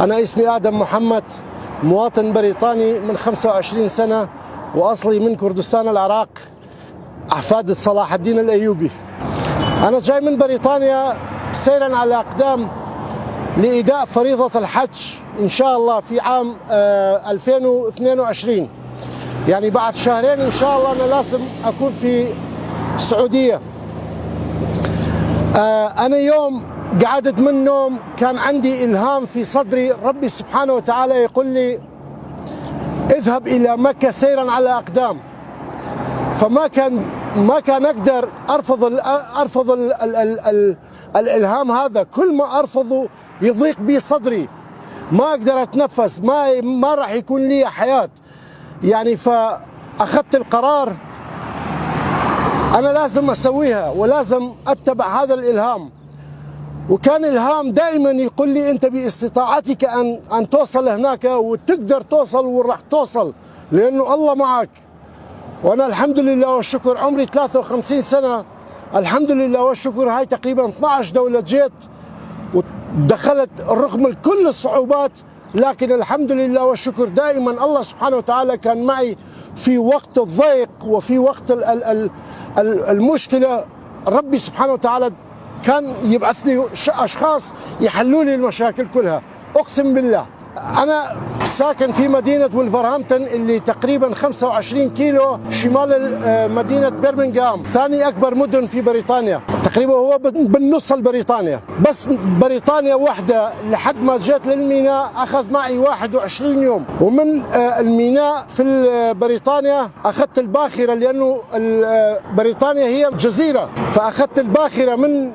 أنا اسمي آدم محمد مواطن بريطاني من 25 سنة وأصلي من كردستان العراق أحفاد صلاح الدين الأيوبي. أنا جاي من بريطانيا سيرا على أقدام لإداء فريضة الحج إن شاء الله في عام 2022 يعني بعد شهرين إن شاء الله أنا لازم أكون في السعودية. أنا يوم قعدت من النوم كان عندي إلهام في صدري. ربي سبحانه وتعالى يقول لي اذهب إلى مكة سيرا على أقدام. فما كان ما كان أقدر أرفض ال أرفض ال ال ال ال الإلهام هذا. كل ما أرفضه يضيق بي صدري. ما أقدر أتنفس. ما ما راح يكون لي حياة. يعني فأخذت القرار أنا لازم أسويها ولازم أتبع هذا الإلهام. وكان الهام دائما يقول لي أنت باستطاعتك ان أن توصل هناك وتقدر توصل وراح توصل لأنه الله معك. وأنا الحمد لله والشكر عمري 53 سنة. الحمد لله والشكر هاي تقريبا 12 دولة جيت ودخلت رغم كل الصعوبات لكن الحمد لله والشكر دائما الله سبحانه وتعالى كان معي في وقت الضيق وفي وقت المشكلة. ربي سبحانه وتعالى كان يبعث لي أشخاص يحلوا لي المشاكل كلها. أقسم بالله. أنا ساكن في مدينة ولفرهامبتون اللي تقريبا 25 كيلو شمال مدينة برمنغهام ثاني أكبر مدن في بريطانيا. تقريبا هو بالنص بريطانيا بس بريطانيا وحدة لحد ما جيت للميناء أخذ معي 21 يوم. ومن الميناء في بريطانيا أخذت الباخرة لأنه بريطانيا هي جزيره فأخذت الباخرة من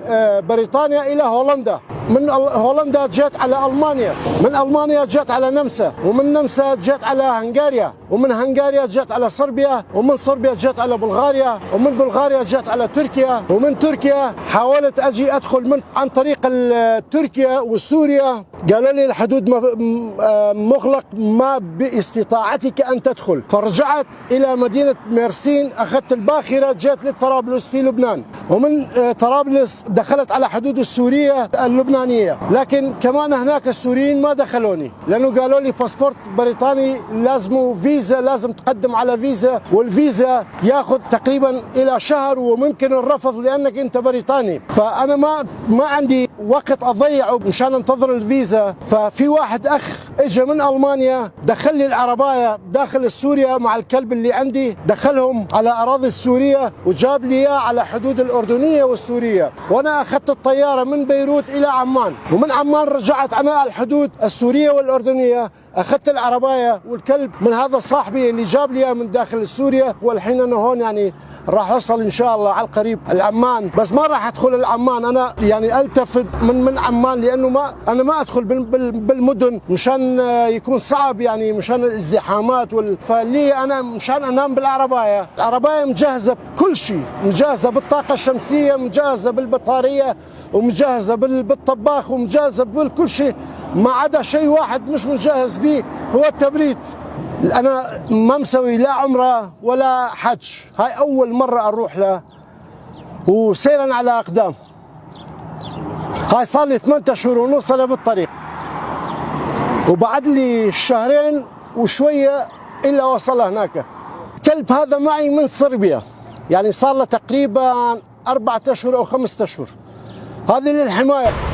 بريطانيا إلى هولندا. من هولندا جيت على ألمانيا. من ألمانيا جيت على نمسا ومن نمسا جيت على هنغاريا ومن هنغاريا جيت على صربيا ومن صربيا جيت على بلغاريا ومن بلغاريا جيت على تركيا ومن تركيا حاولت أجي أدخل من عن طريق تركيا وسوريا. قالوا لي الحدود مغلق ما باستطاعتك أن تدخل. فرجعت إلى مدينة ميرسين أخذت الباخرة جيت لطرابلس في لبنان. ومن طرابلس دخلت على حدود السورية اللبنانية. لكن كمان هناك السوريين ما دخلوني لأنه قالوا لي باسبورت بريطاني لازمه فيزا لازم تقدم على فيزا والفيزا ياخذ تقريبا إلى شهر وممكن الرفض لأنك أنت بريطاني. فأنا ما ما عندي وقت اضيعه مشان انتظر الفيزا. ففي واحد أخ اجى من ألمانيا دخل لي العرباية داخل سوريا مع الكلب اللي عندي. دخلهم على أراضي السورية وجاب لي إياه على حدود الأردنية والسورية. وأنا أخذت الطيارة من بيروت إلى عمان. ومن عمان رجعت على الحدود السورية والأردنية. أخذت العرباية والكلب من هذا صاحبي اللي جاب لي من داخل سوريا والحين أنا هون يعني راح أوصل إن شاء الله على القريب العمان. بس ما راح أدخل العمان. أنا يعني ألتفت من من عمان لأنه ما أنا ما أدخل بالمدن مشان يكون صعب يعني مشان الازدحامات وال... فلي أنا مشان أنام بالعرباية. العرباية مجهزة بكل شيء. مجهزة بالطاقة الشمسية مجهزة بالبطارية ومجهزة بالطباخ ومجهزة بكل شيء. ما عدا شيء واحد مش مجهز به هو التبريد. أنا ما مسوي لا عمرة ولا حج. هاي أول مرة أروح له. وسيرا على أقدام. هاي صار لي ثمانية اشهر ونص أنا بالطريق. وبعد لي شهرين وشوية إلا وصل هناك. الكلب هذا معي من صربيا. يعني صار له تقريبا أربعة أشهر أو خمسة أشهر. هذه للحماية.